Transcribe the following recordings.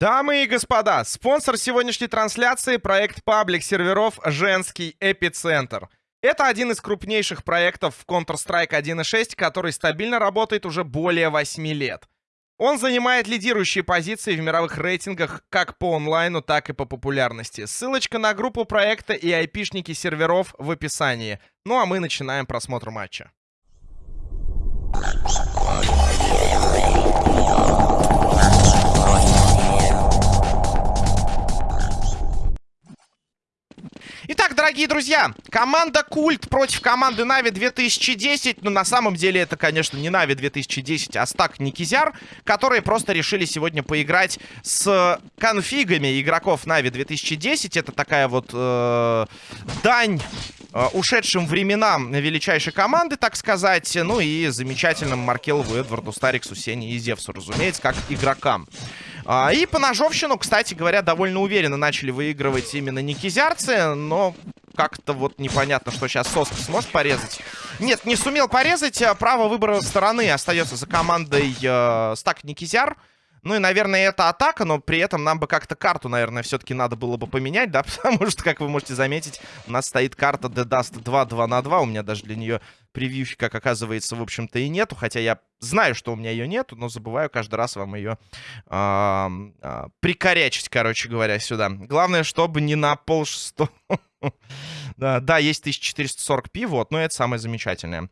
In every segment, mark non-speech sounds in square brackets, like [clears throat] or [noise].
Дамы и господа, спонсор сегодняшней трансляции — проект паблик серверов «Женский эпицентр». Это один из крупнейших проектов в Counter-Strike 1.6, который стабильно работает уже более 8 лет. Он занимает лидирующие позиции в мировых рейтингах как по онлайну, так и по популярности. Ссылочка на группу проекта и айпишники серверов в описании. Ну а мы начинаем просмотр матча. Итак, дорогие друзья, команда Культ против команды Нави 2010. Ну, на самом деле, это, конечно, не Нави 2010, а Стак Никизяр, которые просто решили сегодня поиграть с конфигами игроков Нави 2010. Это такая вот э, дань ушедшим временам величайшей команды, так сказать. Ну и замечательным Маркелову, Эдварду, Стариксу, Сене и Зевсу, разумеется, как игрокам. А, и по ножовщину, кстати говоря, довольно уверенно начали выигрывать именно никизярцы, но как-то вот непонятно, что сейчас Соска сможет порезать. Нет, не сумел порезать. А право выбора стороны остается за командой э, Стак Никизяр. Ну и, наверное, это атака, но при этом нам бы как-то карту, наверное, все-таки надо было бы поменять, да? [laughs] Потому что, как вы можете заметить, у нас стоит карта The Dust 2 2 на 2. У меня даже для нее превьюхи, как оказывается, в общем-то, и нету. Хотя я знаю, что у меня ее нету, но забываю каждый раз вам ее э, э, прикорячить, короче говоря, сюда. Главное, чтобы не на пол шестого. [laughs] Да, есть 1440p, вот, но это самое замечательное.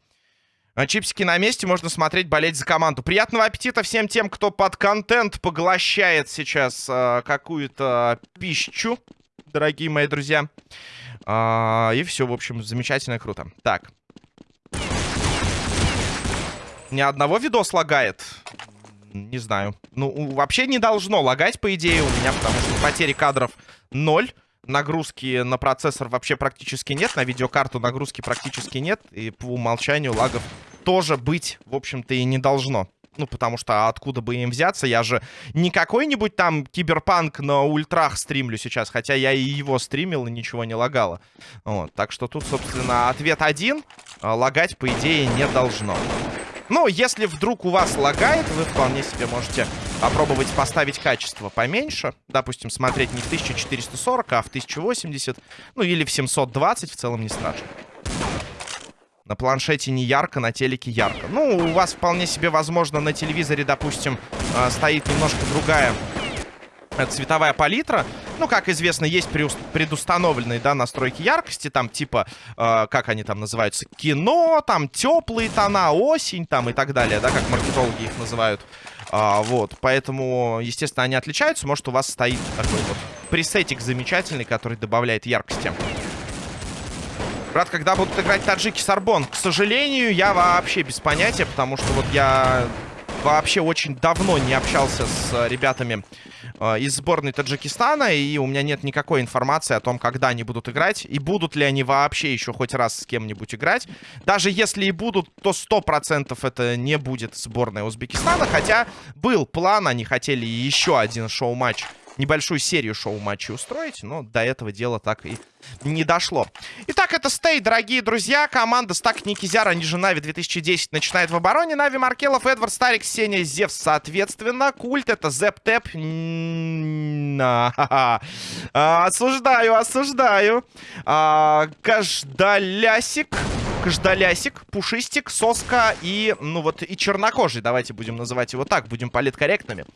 А, чипсики на месте, можно смотреть, болеть за команду. Приятного аппетита всем тем, кто под контент поглощает сейчас э, какую-то пищу, дорогие мои друзья. Э, и все, в общем, замечательно, круто. Так. Ни одного видос лагает. Не знаю. Ну, вообще не должно лагать, по идее, у меня, потому что потери кадров ноль нагрузки на процессор вообще практически нет, на видеокарту нагрузки практически нет, и по умолчанию лагов тоже быть, в общем-то, и не должно. Ну, потому что откуда бы им взяться? Я же не какой-нибудь там киберпанк на ультрах стримлю сейчас, хотя я и его стримил, и ничего не лагало. Вот, так что тут, собственно, ответ один. А, лагать, по идее, не должно. Ну, если вдруг у вас лагает, вы вполне себе можете попробовать поставить качество поменьше. Допустим, смотреть не в 1440, а в 1080. Ну, или в 720, в целом не страшно. На планшете не ярко, на телеке ярко. Ну, у вас вполне себе возможно на телевизоре, допустим, э, стоит немножко другая э, цветовая палитра. Ну, как известно, есть предустановленные, да, настройки яркости, там, типа, э, как они там называются, кино, там, теплые тона, осень, там, и так далее, да, как маркетологи их называют. А, вот, поэтому, естественно, они отличаются. Может, у вас стоит такой вот пресетик замечательный, который добавляет яркости. Брат, когда будут играть таджики Сарбон? К сожалению, я вообще без понятия, потому что вот я вообще очень давно не общался с ребятами из сборной Таджикистана, и у меня нет никакой информации о том, когда они будут играть, и будут ли они вообще еще хоть раз с кем-нибудь играть. Даже если и будут, то 100% это не будет сборная Узбекистана, хотя был план, они хотели еще один шоу-матч небольшую серию шоу-матчей устроить, но до этого дела так и не дошло. Итак, это стей, дорогие друзья. Команда Стак Никизяр, они же Нави 2010, начинает в обороне. Нави Маркелов, Эдвард Старик, Сеня, Зевс, соответственно. Культ это Зеп Тэп. Осуждаю, осуждаю. А, Каждалясик. Каждалясик, Пушистик, Соска и, ну вот, и Чернокожий. Давайте будем называть его так, будем политкорректными.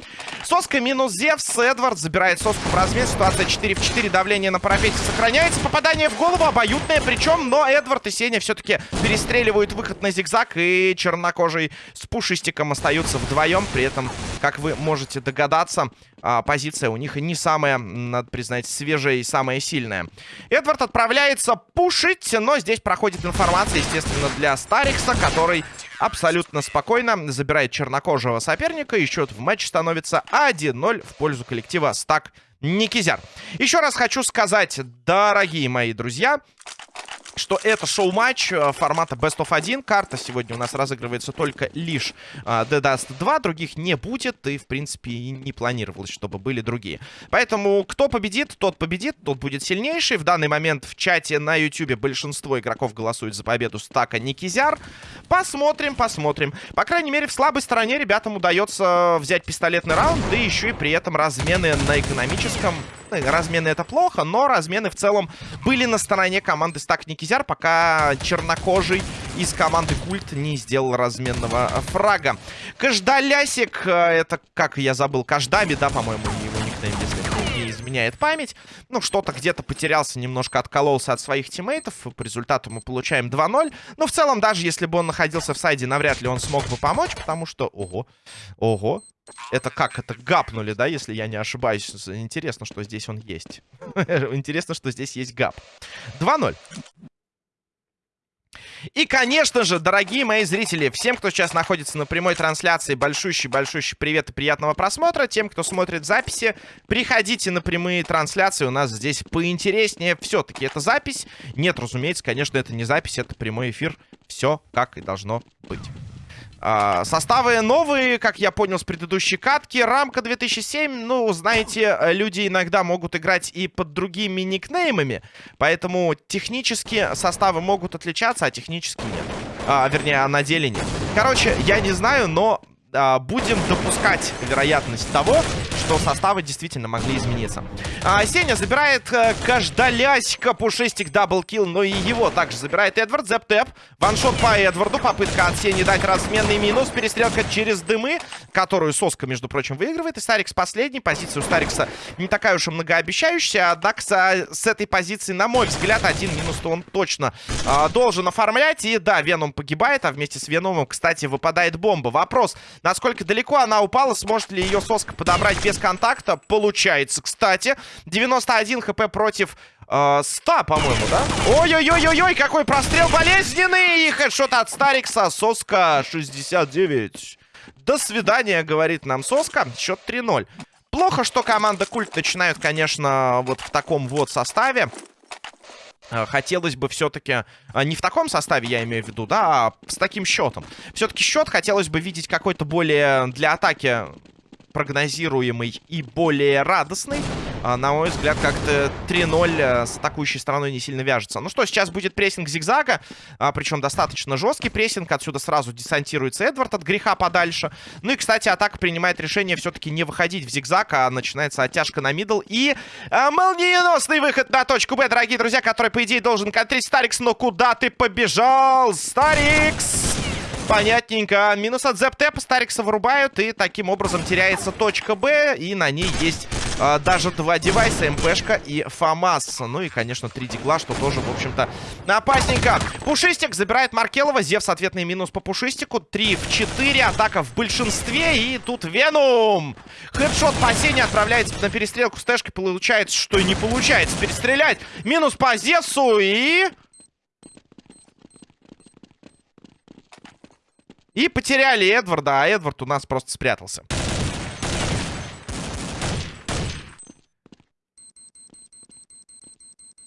Соска минус Зевс, Эдвард забирает Соску в размен. Ситуация 4 в 4, давление на парапете сохраняется. Попадание в голову обоюдное, причем, но Эдвард и Сеня все-таки перестреливают выход на зигзаг. И Чернокожий с Пушистиком остаются вдвоем. При этом, как вы можете догадаться, а, позиция у них не самая, надо признать, свежая и самая сильная. Эдвард отправляется пушить, но здесь проходит информация, естественно, для Старикса, который абсолютно спокойно забирает чернокожего соперника. И счет в матче становится 1-0 в пользу коллектива Стак Никизяр. Еще раз хочу сказать, дорогие мои друзья, что это шоу-матч э, формата Best of 1. Карта сегодня у нас разыгрывается только лишь uh, The Dust 2. Других не будет. И, в принципе, и не планировалось, чтобы были другие. Поэтому кто победит, тот победит. Тот будет сильнейший. В данный момент в чате на YouTube большинство игроков голосует за победу Стака Никизяр. Посмотрим, посмотрим. По крайней мере, в слабой стороне ребятам удается взять пистолетный раунд. Да еще и при этом размены на экономическом размены это плохо, но размены в целом были на стороне команды Стак Никизяр, пока чернокожий из команды Культ не сделал разменного фрага. Каждалясик, э, это, как я забыл, Каждами, да, по-моему, его никнейм, если изменяет память. Ну, что-то где-то потерялся, немножко откололся от своих тиммейтов. По результату мы получаем 2-0. Но в целом, даже если бы он находился в сайде, навряд ли он смог бы помочь, потому что... Ого, ого, это как? Это гапнули, да, если я не ошибаюсь. Интересно, что здесь он есть. [laughs] Интересно, что здесь есть гап. 2-0. И, конечно же, дорогие мои зрители, всем, кто сейчас находится на прямой трансляции, большущий-большущий привет и приятного просмотра. Тем, кто смотрит записи, приходите на прямые трансляции. У нас здесь поинтереснее. Все-таки это запись. Нет, разумеется, конечно, это не запись, это прямой эфир. Все как и должно быть. А, составы новые, как я понял с предыдущей катки. Рамка 2007, ну, знаете, люди иногда могут играть и под другими никнеймами. Поэтому технически составы могут отличаться, а технически нет. А, вернее, а на деле нет. Короче, я не знаю, но а, будем допускать вероятность того, что составы действительно могли измениться. А, Сеня забирает а, каждаляська, пушистик, даблкил, но и его также забирает Эдвард, зеп-тэп, ваншот по Эдварду, попытка от Сени дать разменный минус, перестрелка через дымы, которую Соска, между прочим, выигрывает, и Старикс последний, позиция у Старикса не такая уж и многообещающая, однако с этой позиции, на мой взгляд, один минус-то он точно а, должен оформлять, и да, Веном погибает, а вместе с Веномом, кстати, выпадает бомба. Вопрос, насколько далеко она упала, сможет ли ее Соска подобрать без контакта. Получается, кстати. 91 хп против э, 100, по-моему, да? Ой-ой-ой-ой-ой, какой прострел болезненный! И хедшот от Старикса. Соска 69. До свидания, говорит нам Соска. Счет 3-0. Плохо, что команда Культ начинают, конечно, вот в таком вот составе. Э, хотелось бы все-таки... Э, не в таком составе, я имею в виду, да, а с таким счетом. Все-таки счет хотелось бы видеть какой-то более для атаки прогнозируемый и более радостный. А, на мой взгляд, как-то 3-0 э, с атакующей стороной не сильно вяжется. Ну что, сейчас будет прессинг зигзага, а, причем достаточно жесткий прессинг. Отсюда сразу десантируется Эдвард от греха подальше. Ну и, кстати, атака принимает решение все-таки не выходить в зигзаг, а начинается оттяжка на middle. И а, молниеносный выход на точку Б, дорогие друзья, который, по идее, должен контрить Старикс. Но куда ты побежал, Старикс? Понятненько. Минус от Зептепа. Старикса вырубают. И таким образом теряется точка Б. И на ней есть а, даже два девайса. МПшка и FAMAS. Ну и, конечно, три дигла, что тоже, в общем-то, опасненько. Пушистик забирает Маркелова. Зевс ответный минус по Пушистику. 3 в 4. Атака в большинстве. И тут Веном. Хедшот по Сене отправляется на перестрелку с Тэшкой. Получается, что и не получается перестрелять. Минус по Зевсу. И... И потеряли Эдварда, а Эдвард у нас просто спрятался.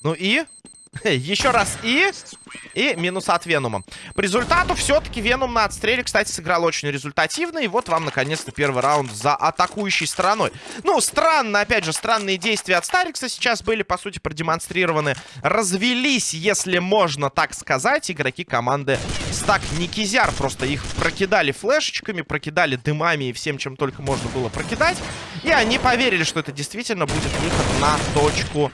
Ну и... [laughs] Еще раз и... И минус от Венума. По результату все-таки Венум на отстреле, кстати, сыграл очень результативно. И вот вам, наконец-то, первый раунд за атакующей стороной. Ну, странно, опять же, странные действия от Старикса сейчас были, по сути, продемонстрированы. Развелись, если можно так сказать, игроки команды Стак Никизяр. Просто их прокидали флешечками, прокидали дымами и всем, чем только можно было прокидать. И они поверили, что это действительно будет выход на точку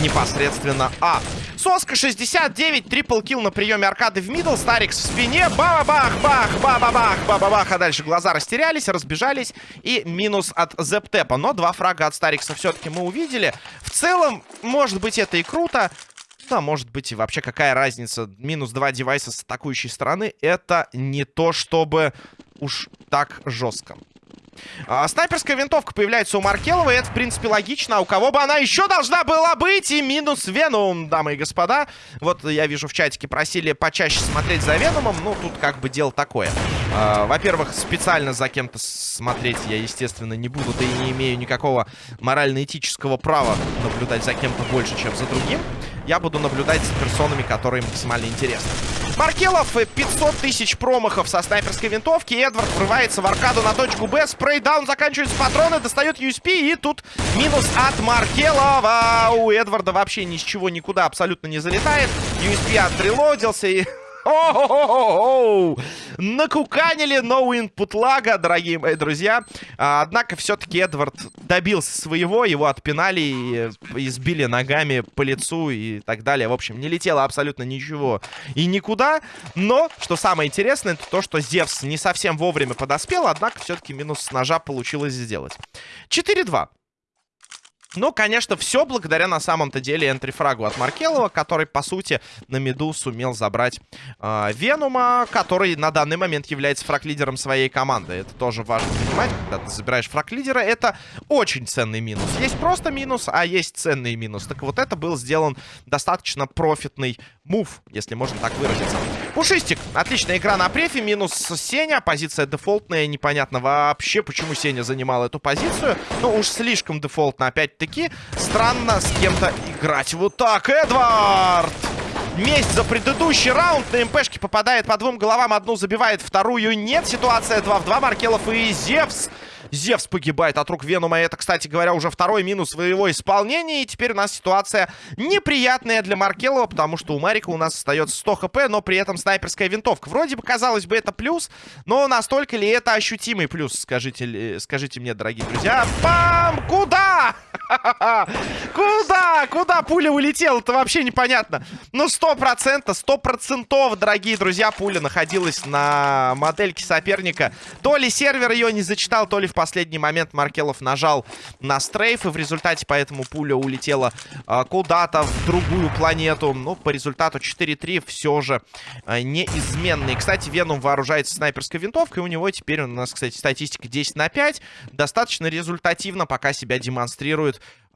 непосредственно А. Соска 69, triple kill на приеме аркады в middle, Старикс в спине, ба-бах-бах, ба-ба-бах, ба-ба-бах, а дальше глаза растерялись, разбежались и минус от Зептепа. Но два фрага от Старикса все-таки мы увидели. В целом, может быть, это и круто, да, может быть, и вообще какая разница. Минус два девайса с атакующей стороны. Это не то, чтобы уж так жестко. А, снайперская винтовка появляется у Маркелова, и это, в принципе, логично. А у кого бы она еще должна была быть? И минус Веном, дамы и господа. Вот я вижу в чатике, просили почаще смотреть за Веномом. Ну, тут как бы дело такое. А, Во-первых, специально за кем-то смотреть я, естественно, не буду. Да и не имею никакого морально-этического права наблюдать за кем-то больше, чем за другим. я буду наблюдать за персонами, которые максимально интересны. Маркелов 500 тысяч промахов со снайперской винтовки. Эдвард врывается в аркаду на точку Б. Спрейдаун заканчиваются патроны, достает USP. И тут минус от Маркелова. У Эдварда вообще ни с чего никуда абсолютно не залетает. USP отрелодился и [laughs] о-о-о-о! Накуканили no лага, дорогие мои друзья. А, однако все-таки Эдвард добился своего, его отпинали и избили ногами по лицу и так далее. В общем, не летело абсолютно ничего и никуда. Но, что самое интересное, это то, что Зевс не совсем вовремя подоспел, однако все-таки минус с ножа получилось сделать. 4-2. Ну, конечно, все благодаря на самом-то деле энтрифрагу от Маркелова, который, по сути, на миду сумел забрать э, Венума, который на данный момент является фраг-лидером своей команды. Это тоже важно понимать, когда ты забираешь фраг-лидера, это очень ценный минус. Есть просто минус, а есть ценный минус. Так вот, это был сделан достаточно профитный мув, если можно так выразиться. Пушистик. Отличная игра на префе. Минус Сеня. Позиция дефолтная. Непонятно вообще, почему Сеня занимал эту позицию. Ну, уж слишком дефолтно. Опять-таки, странно с кем-то играть. Вот так, Эдвард! Месть за предыдущий раунд. На МПшке попадает по двум головам. Одну забивает, вторую нет. Ситуация 2 в 2. Маркелов и Зевс. Зевс погибает от рук Венума. Это, кстати говоря, уже второй минус своего исполнения. И теперь у нас ситуация неприятная для Маркелова, потому что у Марика у нас остается 100 хп, но при этом снайперская винтовка. Вроде бы, казалось бы, это плюс, но настолько ли это ощутимый плюс, скажите, скажите мне, дорогие друзья. Пам! Куда? [laughs] Куда? Куда пуля улетела? Это вообще непонятно. Ну, сто процентов, сто процентов, дорогие друзья, пуля находилась на модельке соперника. То ли сервер ее не зачитал, то ли в последний момент Маркелов нажал на стрейф, и в результате поэтому пуля улетела э, куда-то в другую планету. Ну, по результату 4-3 все же э, неизменный. Кстати, Веном вооружается снайперской винтовкой, у него теперь у нас, кстати, статистика 10 на 5. Достаточно результативно пока себя демонстрирует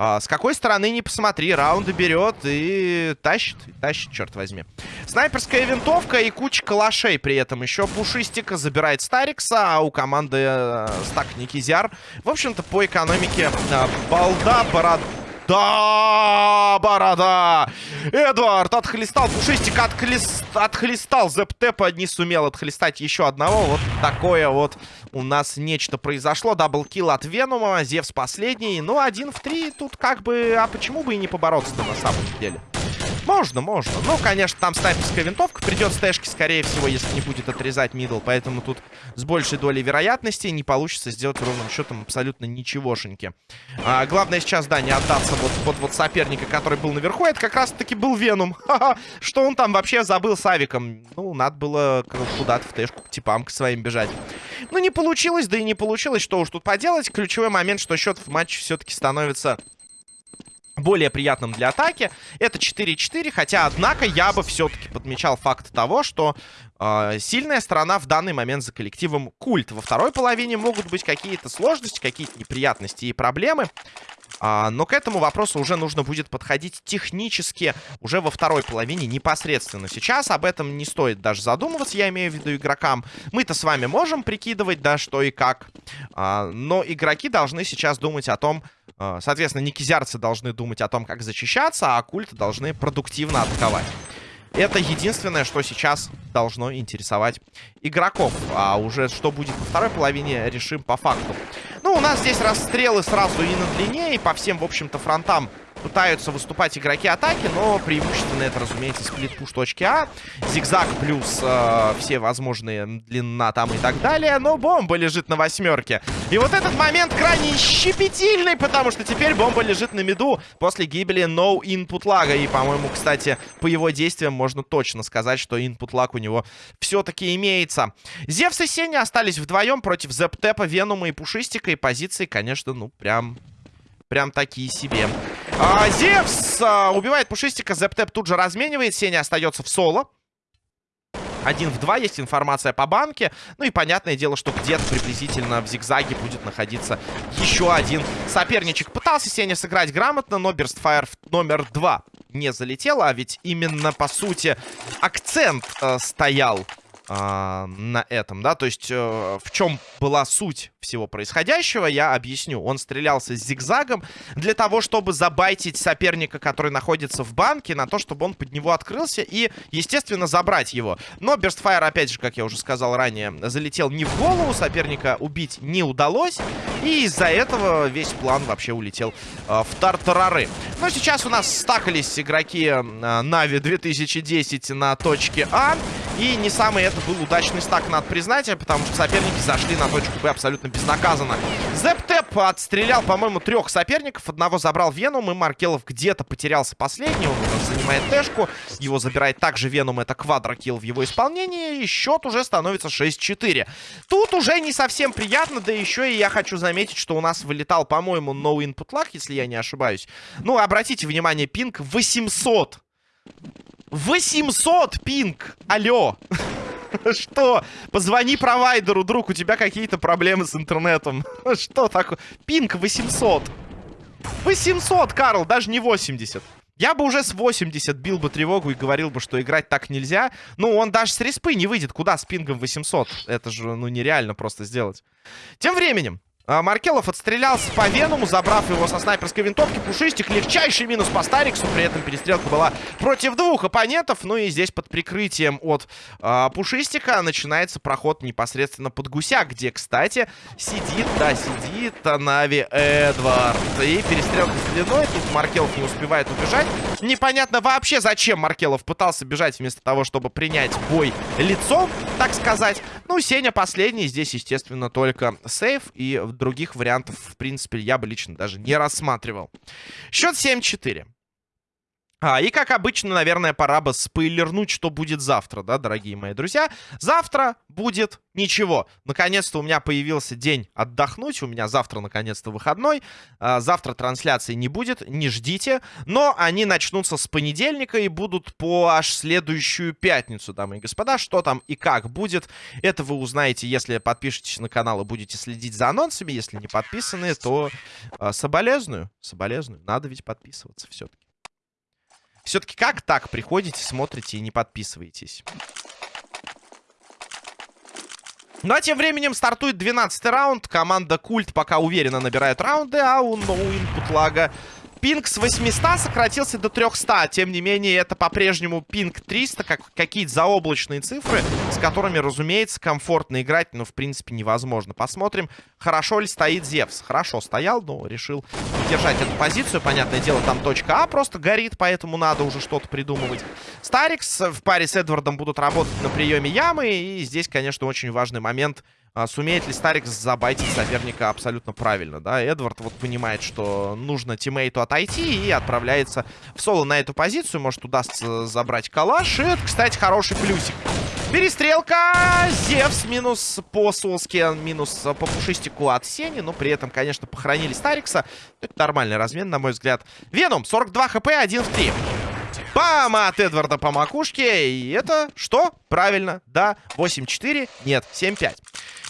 а, с какой стороны не посмотри, раунды берет и тащит, тащит, черт возьми. Снайперская винтовка и куча калашей при этом. Еще Пушистика забирает Старикса, а у команды э, стак Никизяр. В общем-то, по экономике э, балда, борода... Да, борода! Эдвард отхлестал, пушистик отхлест... отхлестал. Зептепа не сумел отхлестать еще одного. Вот такое вот у нас нечто произошло. Double kill от Венума, Зевс последний. Ну, один в три тут как бы... А почему бы и не побороться-то на самом деле? Можно, можно. Ну, конечно, там снайперская винтовка. Придет стэшки, скорее всего, если не будет отрезать middle. Поэтому тут с большей долей вероятности не получится сделать ровным счетом абсолютно ничегошеньки. А, главное сейчас, да, не отдаться вот под вот соперника, который был наверху. Это как раз-таки был Веном. [laughs] Что он там вообще забыл с авиком? Ну, надо было куда-то в тэшку к типам к своим бежать. Ну, не получилось, да и не получилось. Что уж тут поделать. Ключевой момент, что счет в матче все-таки становится более приятным для атаки. Это 4-4, хотя, однако, я бы все-таки подмечал факт того, что э, сильная сторона в данный момент за коллективом культ. Во второй половине могут быть какие-то сложности, какие-то неприятности и проблемы. А, но к этому вопросу уже нужно будет подходить технически уже во второй половине непосредственно. Сейчас об этом не стоит даже задумываться, я имею в виду игрокам. Мы-то с вами можем прикидывать, да, что и как. А, но игроки должны сейчас думать о том, соответственно, никизярцы должны думать о том, как защищаться, а культы должны продуктивно атаковать. Это единственное, что сейчас должно интересовать игроков. А уже что будет во второй половине, решим по факту. Ну, у нас здесь расстрелы сразу и на длине, и по всем, в общем-то, фронтам пытаются выступать игроки атаки, но преимущественно это, разумеется, сплит-пуш точки А. Зигзаг плюс э, все возможные длина там и так далее. Но бомба лежит на восьмерке. И вот этот момент крайне щепетильный, потому что теперь бомба лежит на миду после гибели No Input лага. И, по-моему, кстати, по его действиям можно точно сказать, что Input лаг у него все-таки имеется. Зевс и Сеня остались вдвоем против Зептепа, Венума и Пушистика. И позиции, конечно, ну, прям... Прям такие себе. А, Зевс а, убивает Пушистика. Зептеп тут же разменивает. Сеня остается в соло. Один в два есть информация по банке. Ну и понятное дело, что где-то приблизительно в зигзаге будет находиться еще один соперничек. Пытался Сеня сыграть грамотно, но Берстфайр номер два не залетел. А ведь именно, по сути, акцент э, стоял а, на этом, да, то есть э, в чем была суть всего происходящего, я объясню. Он стрелялся зигзагом для того, чтобы забайтить соперника, который находится в банке, на то, чтобы он под него открылся и, естественно, забрать его. Но Берстфайр, опять же, как я уже сказал ранее, залетел не в голову, соперника убить не удалось, и из-за этого весь план вообще улетел э, в тартарары. Но сейчас у нас стакались игроки э, Нави 2010 на точке А, и не самый это был удачный стак, надо признать, потому что соперники зашли на точку Б абсолютно безнаказанно. Зептеп отстрелял, по-моему, трех соперников. Одного забрал Веном, и Маркелов где-то потерялся последний. Он занимает Тэшку. Его забирает также Веном. Это квадрокилл в его исполнении. И счет уже становится 6-4. Тут уже не совсем приятно. Да еще и я хочу заметить, что у нас вылетал, по-моему, no input lag, если я не ошибаюсь. Ну, обратите внимание, пинг 800. 800 пинг! Алло! [laughs] Что? Позвони провайдеру, друг, у тебя какие-то проблемы с интернетом. [laughs] Что такое? Пинг 800. 800, Карл, даже не 80. Я бы уже с 80 бил бы тревогу и говорил бы, что играть так нельзя. Ну, он даже с респы не выйдет. Куда с пингом 800? Это же, ну, нереально просто сделать. Тем временем, Маркелов отстрелялся по Венуму, забрав его со снайперской винтовки. Пушистик, легчайший минус по Стариксу. При этом перестрелка была против двух оппонентов. Ну и здесь под прикрытием от э, Пушистика начинается проход непосредственно под Гуся, где, кстати, сидит, да, сидит Нави Эдвард. И перестрелка с длиной. Тут Маркелов не успевает убежать. Непонятно вообще, зачем Маркелов пытался бежать вместо того, чтобы принять бой лицом, так сказать. Ну, Сеня последний. Здесь, естественно, только сейф и других вариантов, в принципе, я бы лично даже не рассматривал. Счет 7-4. А, и, как обычно, наверное, пора бы спойлернуть, что будет завтра, да, дорогие мои друзья. Завтра будет ничего. Наконец-то у меня появился день отдохнуть. У меня завтра, наконец-то, выходной. А, завтра трансляции не будет, не ждите. Но они начнутся с понедельника и будут по аж следующую пятницу, дамы и господа. Что там и как будет, это вы узнаете, если подпишетесь на канал и будете следить за анонсами. Если не подписаны, то а, соболезную. Соболезную. Надо ведь подписываться все-таки. Все-таки как так приходите, смотрите и не подписываетесь? Ну а тем временем стартует 12 раунд. Команда Культ пока уверенно набирает раунды, а у No Лага Пинг с 800 сократился до 300. Тем не менее, это по-прежнему пинг 300, как какие-то заоблачные цифры, с которыми, разумеется, комфортно играть, но, в принципе, невозможно. Посмотрим, хорошо ли стоит Зевс. Хорошо стоял, но решил держать эту позицию. Понятное дело, там точка А просто горит, поэтому надо уже что-то придумывать. Старикс в паре с Эдвардом будут работать на приеме ямы. И здесь, конечно, очень важный момент — а, сумеет ли Старик забайтить соперника абсолютно правильно, да? Эдвард вот понимает, что нужно тиммейту отойти и отправляется в соло на эту позицию. Может, удастся забрать калаш. И это, кстати, хороший плюсик. Перестрелка! Зевс минус по Солске, минус по пушистику от Сени. Но при этом, конечно, похоронили Старикса. Это нормальный размен, на мой взгляд. Веном, 42 хп, 1 в 3. Бам! От Эдварда по макушке. И это что? Правильно, да. 8-4. Нет, 7-5.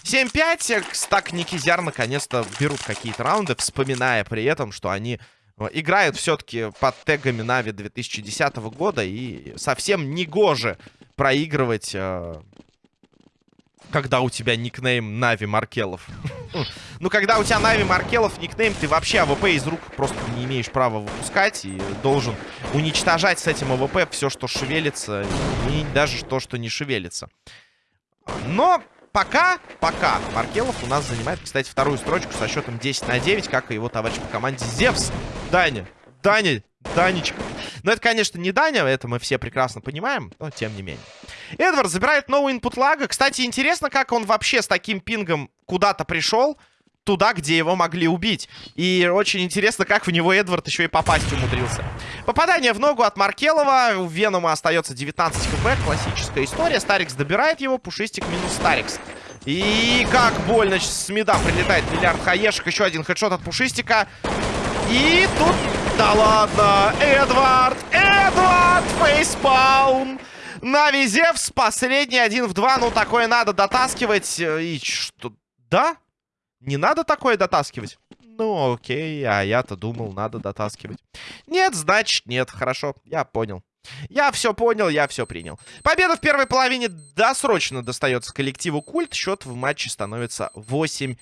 7-5. Стак Никизяр наконец-то берут какие-то раунды, вспоминая при этом, что они э, играют все-таки под тегами Нави 2010 года. И совсем не гоже проигрывать, э, когда у тебя никнейм Navi Маркелов. [laughs] Ну, когда у тебя Navi Маркелов никнейм, ты вообще АВП из рук просто не имеешь права выпускать. И должен уничтожать с этим АВП все, что шевелится. И даже то, что не шевелится. Но пока, пока Маркелов у нас занимает, кстати, вторую строчку со счетом 10 на 9, как и его товарищ по команде Зевс. Даня, Даня, Данечка. Но это, конечно, не Даня, это мы все прекрасно понимаем, но тем не менее. Эдвард забирает новый инпут лага. Кстати, интересно, как он вообще с таким пингом куда-то пришел туда, где его могли убить. И очень интересно, как в него Эдвард еще и попасть умудрился. Попадание в ногу от Маркелова. У Венома остается 19 хп. Классическая история. Старикс добирает его. Пушистик минус Старикс. И как больно с меда прилетает миллиард хаешек. Еще один хедшот от Пушистика. И тут... Да ладно! Эдвард! Эдвард! Фейспаун! Нави Зевс. Последний один в два. Ну, такое надо дотаскивать. И что... Да? Не надо такое дотаскивать? Ну, окей, а я-то думал, надо дотаскивать. Нет, значит, нет. Хорошо, я понял. Я все понял, я все принял. Победа в первой половине досрочно достается коллективу Культ. Счет в матче становится 8-5.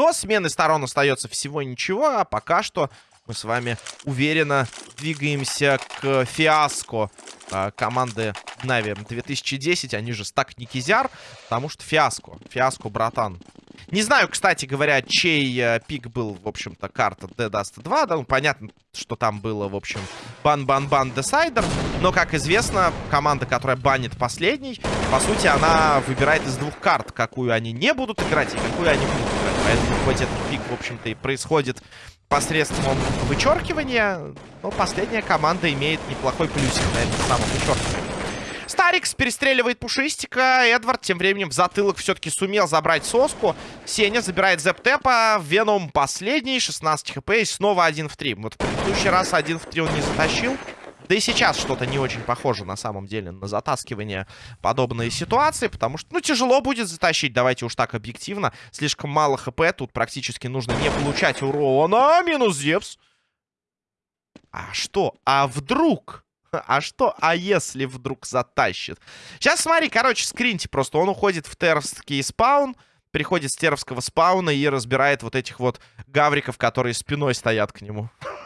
До смены сторон остается всего ничего, а пока что мы с вами уверенно двигаемся к фиаско э, команды Нави 2010. Они же стак Никизяр, потому что фиаско. Фиаско, братан. Не знаю, кстати говоря, чей э, пик был, в общем-то, карта Dead Dust 2. Да, ну, понятно, что там было, в общем, бан-бан-бан Десайдер. Но, как известно, команда, которая банит последний, по сути, она выбирает из двух карт, какую они не будут играть и какую они будут. Поэтому хоть этот пик, в общем-то, и происходит посредством вычеркивания, но последняя команда имеет неплохой плюсик на этом самом вычеркивании. Старикс перестреливает Пушистика. Эдвард тем временем в затылок все-таки сумел забрать соску. Сеня забирает Зептепа. Веном последний. 16 хп и снова 1 в 3. Вот в предыдущий раз 1 в 3 он не затащил. Да и сейчас что-то не очень похоже на самом деле на затаскивание подобной ситуации, потому что, ну, тяжело будет затащить, давайте уж так объективно. Слишком мало хп, тут практически нужно не получать урона. Минус Зевс. А что? А вдруг? [laughs] А что, а если вдруг затащит? Сейчас смотри, короче, скриньте просто. Он уходит в терский спаун, приходит с теровского спауна и разбирает вот этих вот гавриков, которые спиной стоят к нему. [laughs]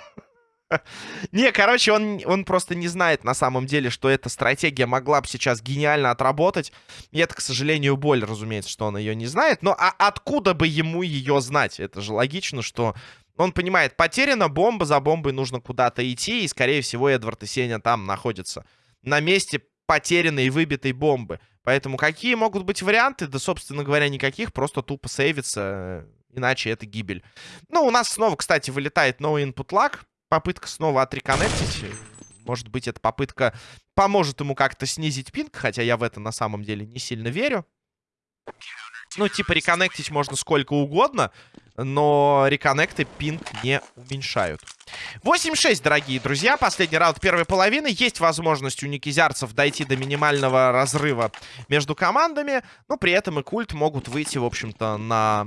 [laughs] Не, короче, он, он просто не знает на самом деле, что эта стратегия могла бы сейчас гениально отработать. И это, к сожалению, боль, разумеется, что он ее не знает. Но а откуда бы ему ее знать? Это же логично, что он понимает, потеряна бомба, за бомбой нужно куда-то идти, и, скорее всего, Эдвард и Сеня там находятся. На месте потерянной и выбитой бомбы. Поэтому какие могут быть варианты? Да, собственно говоря, никаких. Просто тупо сейвится, иначе это гибель. Ну, у нас снова, кстати, вылетает no input lag. Попытка снова отреконнектить. Может быть, эта попытка поможет ему как-то снизить пинг, хотя я в это на самом деле не сильно верю. Ну, типа, реконнектить можно сколько угодно, но реконнекты пинг не уменьшают. 8-6, дорогие друзья. Последний раунд первой половины. Есть возможность у никизярцев дойти до минимального разрыва между командами. Но при этом и культ могут выйти, в общем-то, на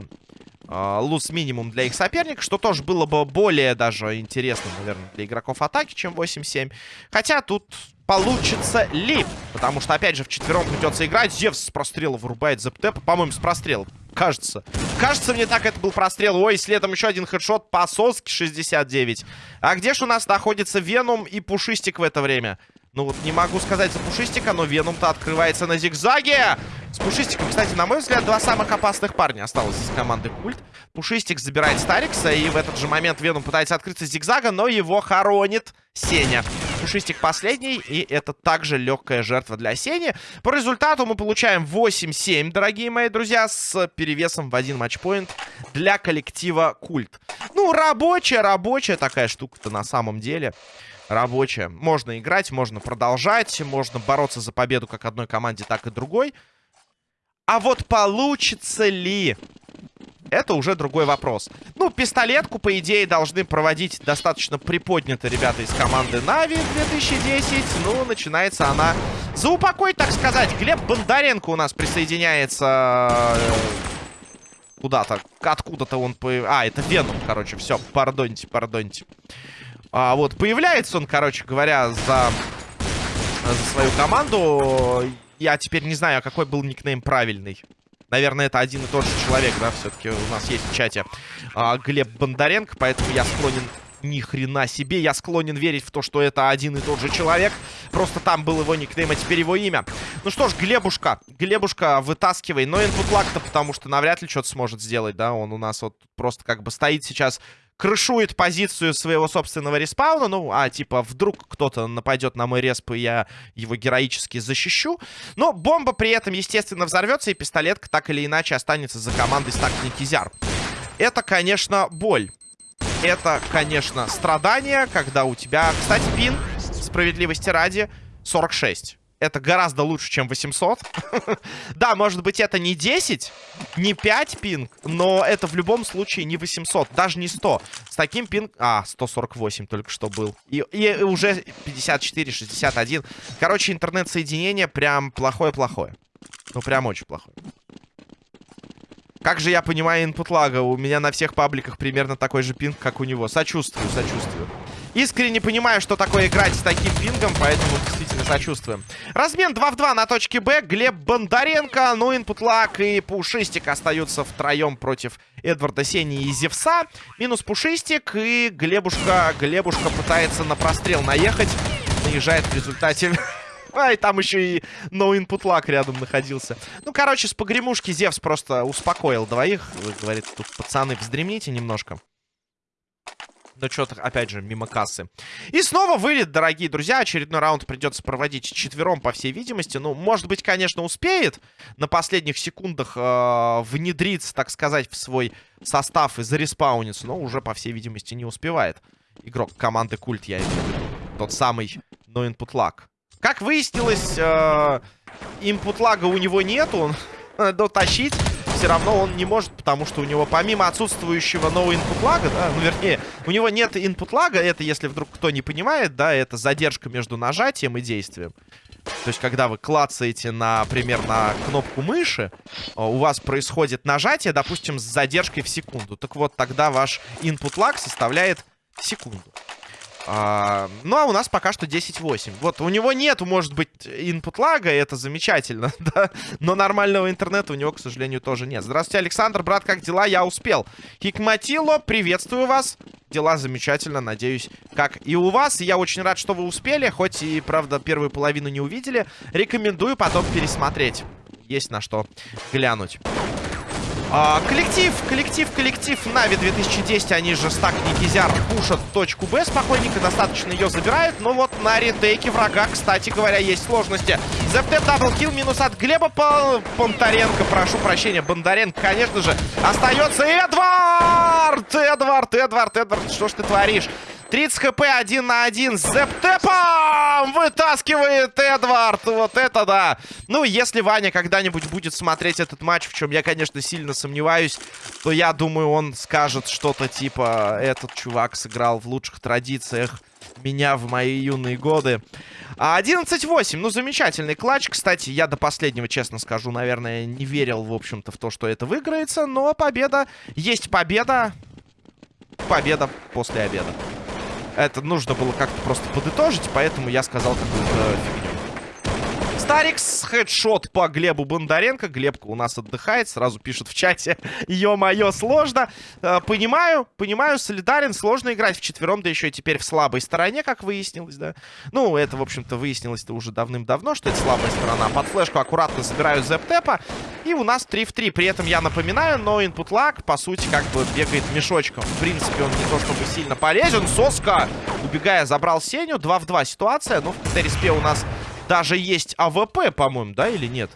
э, луз-минимум для их соперника. Что тоже было бы более даже интересно, наверное, для игроков атаки, чем 8-7. Хотя тут получится ли. Потому что, опять же, в четвером придется играть. Зевс с прострела вырубает Зептепа. По-моему, с прострела. Кажется. Кажется, мне так это был прострел. Ой, следом еще один хедшот по соске 69. А где же у нас находится Веном и Пушистик в это время? Ну вот не могу сказать за Пушистика, но Веном-то открывается на зигзаге. С Пушистиком, кстати, на мой взгляд, два самых опасных парня осталось из команды Культ. Пушистик забирает Старикса, и в этот же момент Веном пытается открыться с зигзага, но его хоронит Сеня. Пушистик последний, и это также легкая жертва для Сени. По результату мы получаем 8-7, дорогие мои друзья, с перевесом в один матчпоинт для коллектива Культ. Ну, рабочая, рабочая такая штука-то на самом деле рабочая. Можно играть, можно продолжать, можно бороться за победу как одной команде, так и другой. А вот получится ли? Это уже другой вопрос. Ну, пистолетку, по идее, должны проводить достаточно приподнято ребята из команды Нави 2010. Ну, начинается она за упокой, так сказать. Глеб Бондаренко у нас присоединяется э, куда-то. Откуда-то он... По... А, это Веном, короче. Все, пардоньте, пардоньте. А, вот, появляется он, короче говоря, за, за свою команду. Я теперь не знаю, а какой был никнейм правильный. Наверное, это один и тот же человек, да, все-таки у нас есть в чате а, Глеб Бондаренко, поэтому я склонен ни хрена себе. Я склонен верить в то, что это один и тот же человек. Просто там был его никнейм, а теперь его имя. Ну что ж, Глебушка. Глебушка, вытаскивай. Но инпут лак-то, потому что навряд ли что-то сможет сделать, да. Он у нас вот просто как бы стоит сейчас крышует позицию своего собственного респауна. Ну, а типа вдруг кто-то нападет на мой респ, и я его героически защищу. Но бомба при этом, естественно, взорвется, и пистолетка так или иначе останется за командой стак Никизяр. Это, конечно, боль. Это, конечно, страдание, когда у тебя... Кстати, пин, справедливости ради, 46 это гораздо лучше, чем 800. [laughs] да, может быть, это не 10, не 5 пинг, но это в любом случае не 800, даже не 100. С таким пинг... А, 148 только что был. И, и уже 54, 61. Короче, интернет-соединение прям плохое-плохое. Ну, прям очень плохое. Как же я понимаю инпут лага? У меня на всех пабликах примерно такой же пинг, как у него. Сочувствую, сочувствую. Искренне понимаю, что такое играть с таким пингом, поэтому действительно сочувствуем. Размен 2 в 2 на точке Б. Глеб Бондаренко, ну, инпутлак и Пушистик остаются втроем против Эдварда Сени и Зевса. Минус Пушистик и Глебушка, Глебушка пытается на прострел наехать. Наезжает в результате... [laughs] А, и там еще и no input lag рядом находился. Ну, короче, с погремушки Зевс просто успокоил двоих. Говорит, тут пацаны, вздремните немножко. Но что-то, опять же, мимо кассы. И снова вылет, дорогие друзья. Очередной раунд придется проводить четвером, по всей видимости. Ну, может быть, конечно, успеет на последних секундах э, внедриться, так сказать, в свой состав и зареспауниться. Но уже, по всей видимости, не успевает. Игрок команды Культ, я имею в виду. Тот самый No Input Lag. Как выяснилось, э, input лага у него нету. Он [laughs] дотащить все равно он не может, потому что у него помимо отсутствующего нового input лага, да, ну вернее, у него нет input лага, это если вдруг кто не понимает, да, это задержка между нажатием и действием. То есть, когда вы клацаете, например, на кнопку мыши, у вас происходит нажатие, допустим, с задержкой в секунду. Так вот, тогда ваш input lag составляет секунду. А, ну, а у нас пока что 10-8. Вот, у него нету, может быть, input лага, это замечательно, [laughs] да? Но нормального интернета у него, к сожалению, тоже нет. Здравствуйте, Александр, брат, как дела? Я успел. Хикматило, приветствую вас. Дела замечательно, надеюсь, как и у вас. Я очень рад, что вы успели, хоть и, правда, первую половину не увидели. Рекомендую потом пересмотреть. Есть на что глянуть. А, коллектив, коллектив, коллектив Нави 2010, они же стак Никизяр пушат точку Б спокойненько, достаточно ее забирают. Но вот на ретейке врага, кстати говоря, есть сложности. ЗФТ double kill, минус от Глеба Понтаренко, прошу прощения, Бондаренко, конечно же, остается Эдвард! Эдвард, Эдвард, Эдвард, что ж ты творишь? 30 хп, один на один. Зептепом вытаскивает Эдвард. Вот это да. Ну, если Ваня когда-нибудь будет смотреть этот матч, в чем я, конечно, сильно сомневаюсь, то я думаю, он скажет что-то типа «Этот чувак сыграл в лучших традициях меня в мои юные годы». 11-8. Ну, замечательный клатч. Кстати, я до последнего, честно скажу, наверное, не верил, в общем-то, в то, что это выиграется. Но победа есть победа. Победа после обеда. Это нужно было как-то просто подытожить, поэтому я сказал какую-то фигню. Старикс, хедшот по Глебу Бондаренко. Глебка у нас отдыхает, сразу пишет в чате. [laughs] Ё-моё, сложно. Э, понимаю, понимаю, солидарен. Сложно играть в четвером, да еще и теперь в слабой стороне, как выяснилось, да. Ну, это, в общем-то, выяснилось-то уже давным-давно, что это слабая сторона. Под флешку аккуратно забираю зэп-тэпа. И у нас 3 в 3. При этом я напоминаю, но input lag, по сути, как бы бегает мешочком. В принципе, он не то чтобы сильно полезен. Соска, убегая, забрал Сеню. 2 в 2 ситуация. Но в КТ-респе у нас даже есть AWP, по-моему, да, или нет?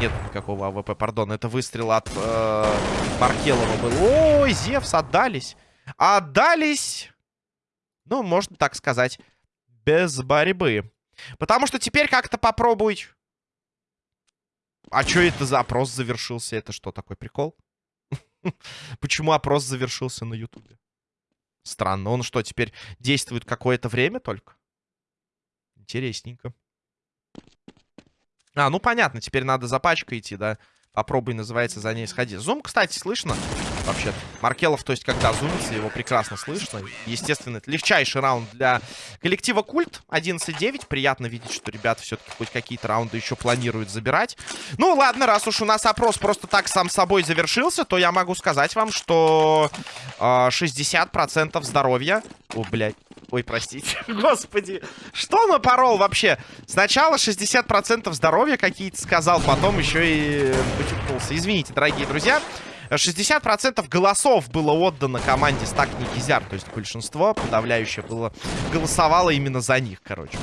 Нет никакого AWP, пардон. Это выстрел от э, Маркелова был. Ой, Зевс, отдались. Отдались, ну, можно так сказать, без борьбы. Потому что теперь как-то попробуй... А что это за опрос завершился? Это что, такой прикол? [laughs] Почему опрос завершился на Ютубе? Странно. Он что, теперь действует какое-то время только? Интересненько. А, ну понятно, теперь надо за пачкой идти, да. Попробуй, называется, за ней сходи. Зум, кстати, слышно? Вообще-то. Маркелов, то есть, когда зумится, его прекрасно слышно. Естественно, это легчайший раунд для коллектива Культ. 11-9. Приятно видеть, что ребята все-таки хоть какие-то раунды еще планируют забирать. Ну, ладно, раз уж у нас опрос просто так сам собой завершился, то я могу сказать вам, что э, 60% здоровья... О, блядь. Ой, простите. [laughs] Господи. Что напорол вообще? Сначала 60% здоровья какие-то сказал, потом еще и потюкнулся. Извините, дорогие друзья. 60% голосов было отдано команде Стак Никизяр. То есть большинство подавляющее было голосовало именно за них, короче.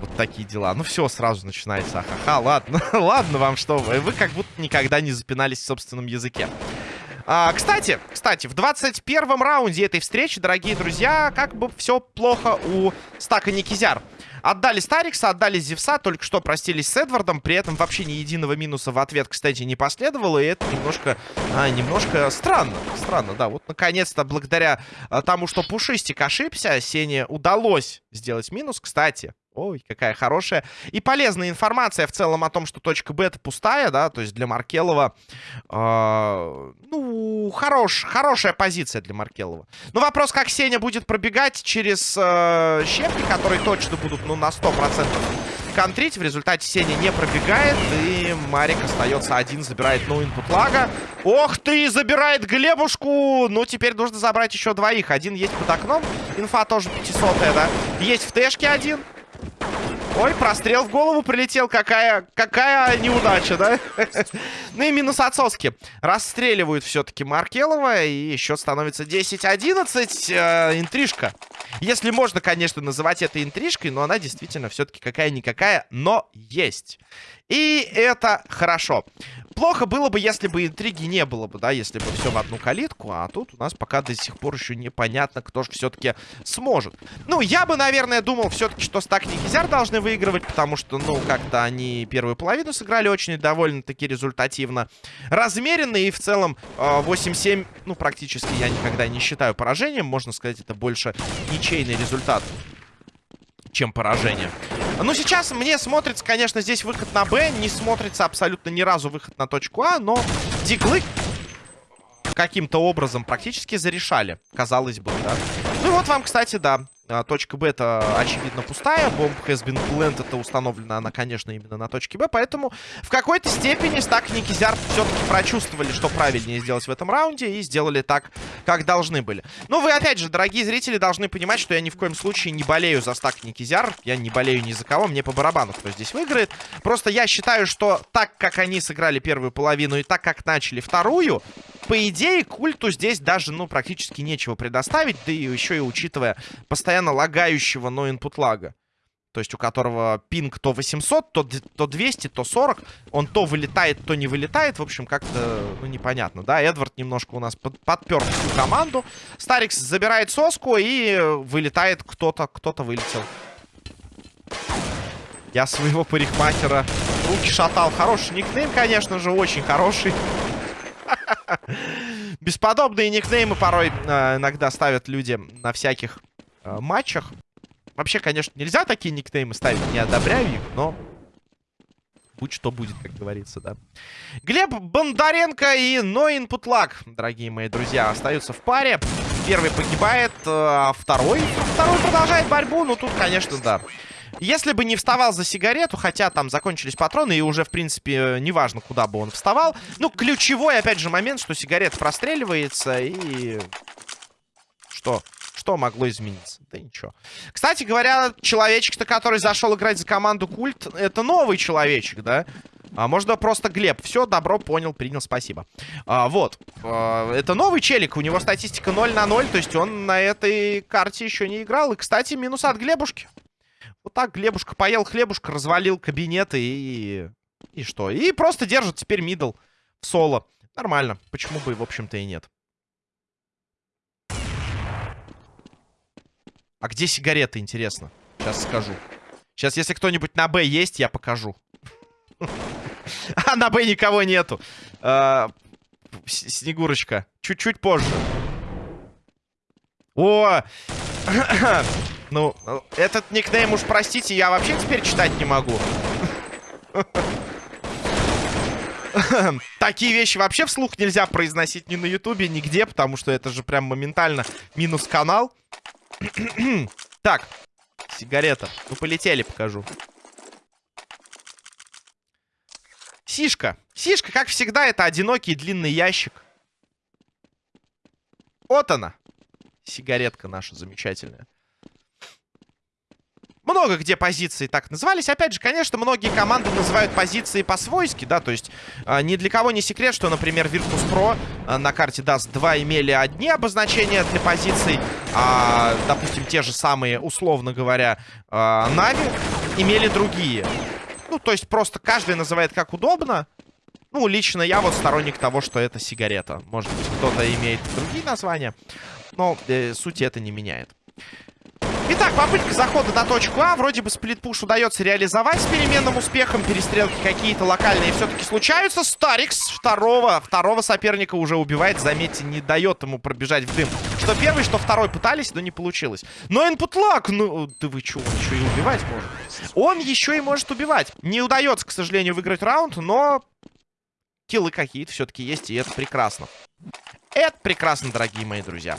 Вот такие дела. Ну все, сразу начинается. Ахаха, ладно. [laughs] ладно вам что вы. Вы как будто никогда не запинались в собственном языке. А, кстати, кстати, в 21 раунде этой встречи, дорогие друзья, как бы все плохо у Стака Никизяр. Отдали Старикса, отдали Зевса, только что простились с Эдвардом, при этом вообще ни единого минуса в ответ, кстати, не последовало, и это немножко, а, немножко странно. Странно, да. Вот, наконец-то, благодаря а, тому, что Пушистик ошибся, Сене удалось сделать минус. Кстати, Ой, какая хорошая и полезная информация в целом о том, что точка Б это пустая, да, то есть для Маркелова, э, ну, хорош, хорошая позиция для Маркелова. Но вопрос, как Сеня будет пробегать через э, щепки, которые точно будут, ну, на 100% контрить. В результате Сеня не пробегает, и Марик остается один, забирает ну инпут лага. Ох ты, забирает Глебушку! Ну, теперь нужно забрать еще двоих. Один есть под окном, инфа тоже 500 да? Есть в тэшке один. Ой, прострел в голову прилетел. Какая, какая неудача, да? [laughs] ну и минус отсоски. Расстреливают все-таки Маркелова. И еще становится 10-11. Э, интрижка. Если можно, конечно, называть это интрижкой, но она действительно все-таки какая-никакая, но есть. И это хорошо. Плохо было бы, если бы интриги не было бы, да, если бы все в одну калитку, а тут у нас пока до сих пор еще непонятно, кто же все-таки сможет. Ну, я бы, наверное, думал все-таки, что Стак и Кизяр должны выигрывать, потому что, ну, как-то они первую половину сыграли очень довольно-таки результативно. Размеренно и в целом 8-7, э, ну, практически я никогда не считаю поражением, можно сказать, это больше ничейный результат чем поражение. Ну, сейчас мне смотрится, конечно, здесь выход на Б. Не смотрится абсолютно ни разу выход на точку А, но диглы каким-то образом практически зарешали, казалось бы, да. Ну вот вам, кстати, да, точка Б это, очевидно, пустая. Бомб has been planted, это установлена она, конечно, именно на точке Б. Поэтому в какой-то степени Стак и все-таки прочувствовали, что правильнее сделать в этом раунде. И сделали так, как должны были. Ну, вы, опять же, дорогие зрители, должны понимать, что я ни в коем случае не болею за Стак и. Я не болею ни за кого, мне по барабану, кто здесь выиграет. Просто я считаю, что так, как они сыграли первую половину и так, как начали вторую, по идее, культу здесь даже, ну, практически нечего предоставить. Да и еще и учитывая постоянно лагающего, но input лага. То есть у которого пинг то 800, то, то 200, то 40. Он то вылетает, то не вылетает. В общем, как-то, ну, непонятно, да. Эдвард немножко у нас под, подпер всю команду. Старикс забирает соску и вылетает кто-то, кто-то вылетел. Я своего парикмахера руки шатал. Хороший никнейм, конечно же, очень хороший. Бесподобные никнеймы порой э, иногда ставят люди на всяких э, матчах. Вообще, конечно, нельзя такие никнеймы ставить, не одобряю их, но... Будь что будет, как говорится, да. Глеб Бондаренко и Ноин Путлак, дорогие мои друзья, остаются в паре. Первый погибает, э, а второй... Второй продолжает борьбу, ну тут, конечно, да. Если бы не вставал за сигарету, хотя там закончились патроны, и уже, в принципе, неважно, куда бы он вставал. Ну, ключевой, опять же, момент, что сигарета простреливается, и... Что? Что могло измениться? Да ничего. Кстати говоря, человечек-то, который зашел играть за команду Культ, это новый человечек, да? А, можно просто Глеб. Все, добро, понял, принял, спасибо. А, вот. А, это новый челик. У него статистика 0 на 0. То есть он на этой карте еще не играл. И, кстати, минус от Глебушки. Вот так Глебушка поел хлебушка, развалил кабинеты и... И что? И просто держит теперь мидл в соло. Нормально. Почему бы, в общем-то, и нет. А где сигареты, интересно? Сейчас скажу. Сейчас, если кто-нибудь на Б есть, я покажу. [laughs] А, на Б никого нету. А, Снегурочка. Чуть-чуть позже. О! [clears throat] Ну, этот никнейм уж, простите, я вообще теперь читать не могу. Такие вещи вообще вслух нельзя произносить ни на ютубе, нигде, потому что это же прям моментально минус канал. так, сигарета. Ну, полетели, покажу. Сишка. Сишка, как всегда, это одинокий длинный ящик. Вот она. Сигаретка наша замечательная. Много где позиции так назывались. Опять же, конечно, многие команды называют позиции по-свойски, да, то есть э, ни для кого не секрет, что, например, Virtus.pro э, на карте даст 2 имели одни обозначения для позиций, а, допустим, те же самые, условно говоря, э, Нави имели другие. Ну, то есть просто каждый называет как удобно. Ну, лично я вот сторонник того, что это сигарета. Может быть, кто-то имеет другие названия, но э, суть это не меняет. Итак, попытка захода на точку А. Вроде бы сплитпуш удается реализовать с переменным успехом. Перестрелки какие-то локальные все-таки случаются. Старикс второго, второго соперника уже убивает. Заметьте, не дает ему пробежать в дым. Что первый, что второй пытались, но не получилось. Но инпут лак, ну, да вы что, он еще и убивать может. Он еще и может убивать. Не удается, к сожалению, выиграть раунд, но киллы какие-то все-таки есть, и это прекрасно. Это прекрасно, дорогие мои друзья.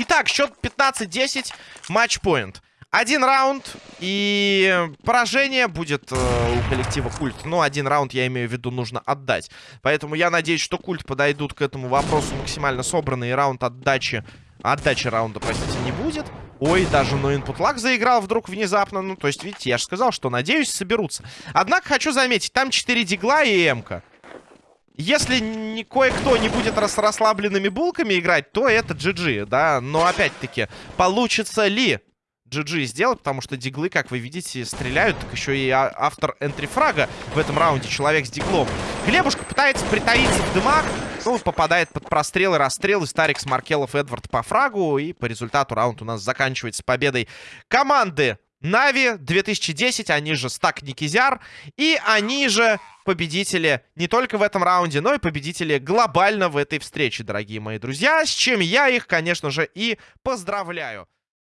Итак, счет 15-10, матчпоинт. Один раунд, и поражение будет э, у коллектива Культ. Ну, один раунд, я имею в виду, нужно отдать. Поэтому я надеюсь, что Культ подойдут к этому вопросу максимально собранный, и раунд отдачи... Отдачи раунда, простите, не будет. Ой, даже но input lag заиграл вдруг внезапно. Ну, то есть, видите, я же сказал, что, надеюсь, соберутся. Однако, хочу заметить, там 4 дигла и эмка. Если не кое-кто не будет с расслабленными булками играть, то это GG, да. Но опять-таки, получится ли GG сделать, потому что диглы, как вы видите, стреляют. Так еще и а, автор энтрифрага в этом раунде, человек с диглом. Глебушка пытается притаиться в дымах. Ну, попадает под прострелы, расстрелы. Старик, Смаркелов, Эдвард по фрагу. И по результату раунд у нас заканчивается победой команды Нави 2010, они же Стак Никизяр, и они же победители не только в этом раунде, но и победители глобально в этой встрече, дорогие мои друзья, с чем я их, конечно же, и поздравляю.